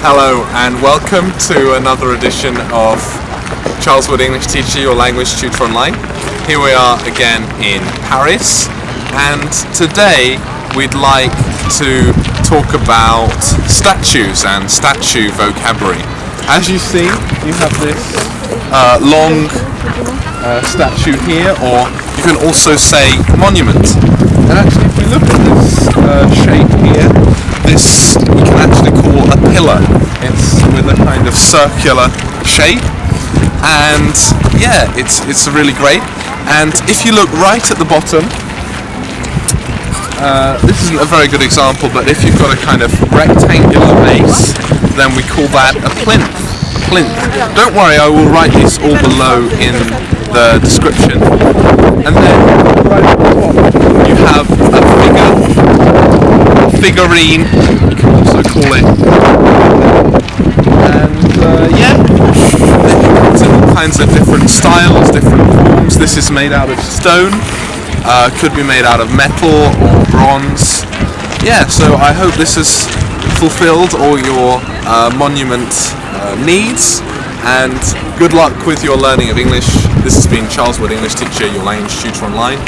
Hello and welcome to another edition of Charles Wood English Teacher, your language tutor online. Here we are again in Paris and today we'd like to talk about statues and statue vocabulary. As you see, you have this uh, long uh, statue here or you can also say monument. And actually if we look at this uh, shape here, this we can actually call a pillar. It's with a kind of circular shape. And yeah it's it's really great. And if you look right at the bottom uh, this isn't a very good example but if you've got a kind of rectangular base then we call that a plinth. Plinth. Don't worry I will write this all below in the description. And then you have a figure figurine you can also call it and uh, yeah it comes in all kinds of different styles different forms. This is made out of stone uh, could be made out of metal or bronze. Yeah so I hope this has fulfilled all your uh, monument uh, needs and good luck with your learning of English. This has been Charles Wood English Teacher. Your language tutor online